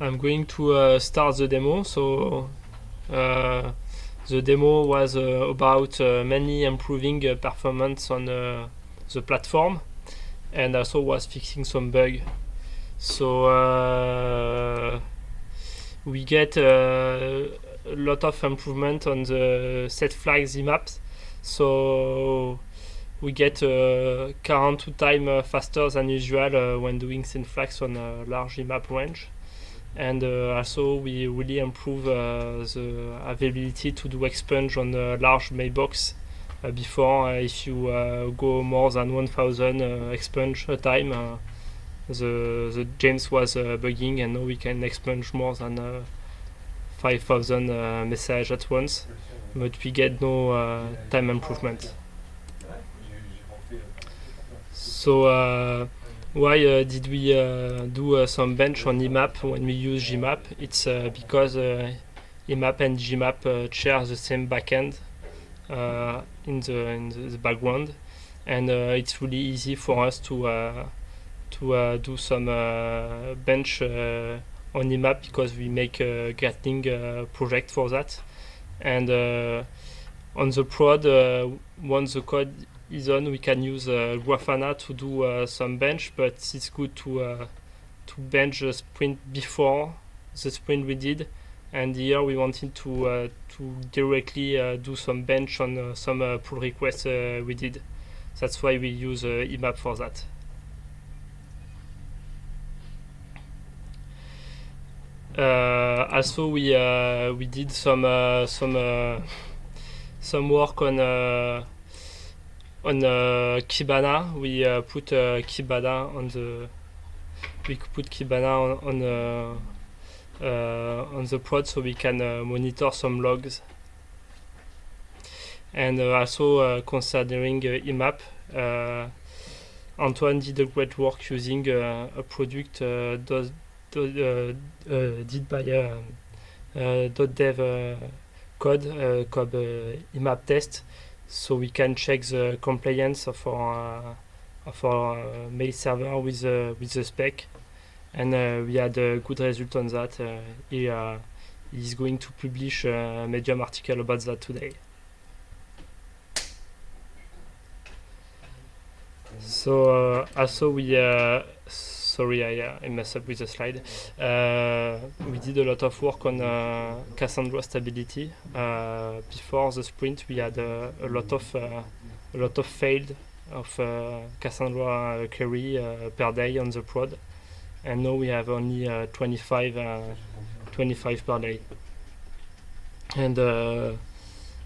I'm going to uh, start the demo. So uh, the demo was uh, about mainly improving performance on the platform and also was fixing some bug. So we get a lot of improvement on the set flags maps. So we get uh, current time uh, faster than usual uh, when doing set flags on a large map range and uh, also we really improve uh, the availability to do expunge on a large mailbox. Uh, before if you go more than 1000 expunge a time the, the James was bugging and now we can expunge more than 5000 uh, messages at once. But we get no uh, time improvement. So uh, why uh, did we uh, do uh, some bench on IMAP when we use JMAP? It's because IMAP and JMAP share the same backend in the in the background, and it's really easy for us to to do some bench on IMAP because we make a Gatling uh, project for that. And uh, on the prod, uh, once the code on, we can use uh, Grafana to do uh, some bench, but it's good to uh, to bench the sprint before the sprint we did. And here we wanted to uh, to directly uh, do some bench on uh, some pull requests we did. That's why we use IMAP for that. also, we we did some some some work on on uh, Kibana, we uh, put uh, Kibana on the we put Kibana on on, uh, uh on the prod so we can uh, monitor some logs. And uh, also uh, considering uh, IMAP, Antoine did a great work using a product does, do, did by .dev code called IMAP test so we can check the compliance of our uh, of our uh, mail server with the with the spec, and uh, we had a good result on that. he is going to publish a Medium article about that today. So also we sorry, I, I messed up with the slide. Uh, we did a lot of work on uh, Cassandra stability. Uh, before the sprint, we had uh, a lot of uh, a lot of failed of uh, Cassandra query per day on the prod, and now we have only 25 25 per day. And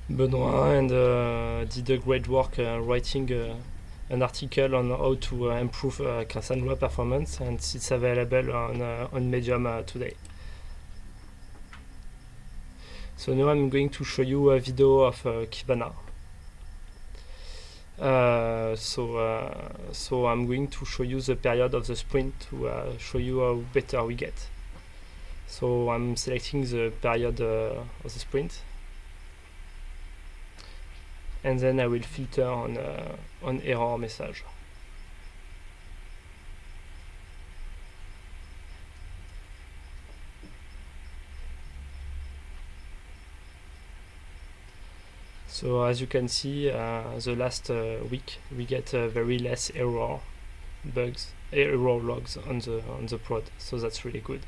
Benoit and did a great work writing an article on how to uh, improve uh, Cassandra performance and it's available on, uh, on Medium today. So now I'm going to show you a video of Kibana. Uh, so uh, so I'm going to show you the period of the sprint to uh, show you how better we get. So I'm selecting the period of the sprint and then I will filter on, uh, on error message. So as you can see, uh, the last uh, week we get uh, very less error bugs, error logs on the on the prod. So that's really good.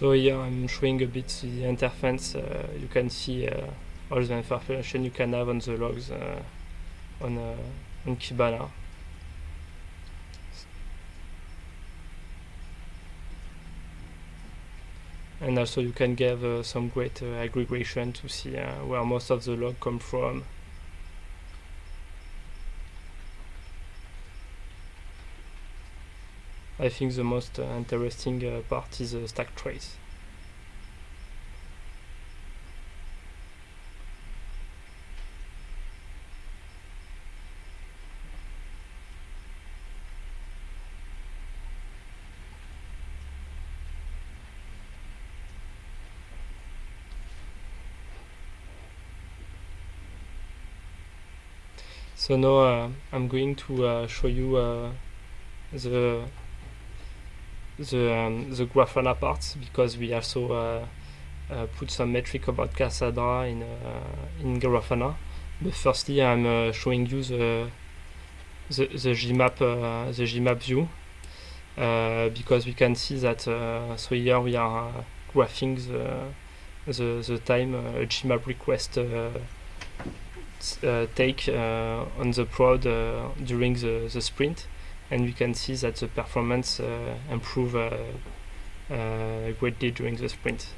So here I'm showing a bit the interface. Uh, you can see uh, all the information you can have on the logs uh, on, uh, on Kibana. And also you can give uh, some great uh, aggregation to see where most of the log come from. I think the most uh, interesting uh, part is the stack trace. So now uh, I'm going to uh, show you uh, the the um, the Grafana part because we also uh, uh, put some metric about Cassandra in uh, in Grafana. But firstly, I'm showing you the the, the JMAP the JMAP view uh, because we can see that so here we are graphing the the, the time JMAP request uh, take uh, on the prod uh, during the, the sprint and we can see that the performance uh, improve uh, uh, greatly during the sprint.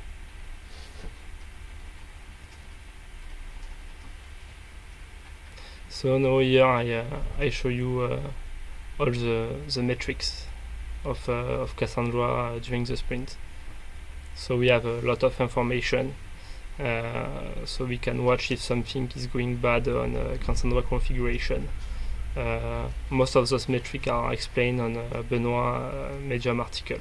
So now here I, I show you all the, the metrics of, uh, of Cassandra during the sprint. So we have a lot of information uh, so we can watch if something is going bad on uh, Cassandra configuration. Uh, most of those metrics are explained on uh, Benoit uh, Medium article.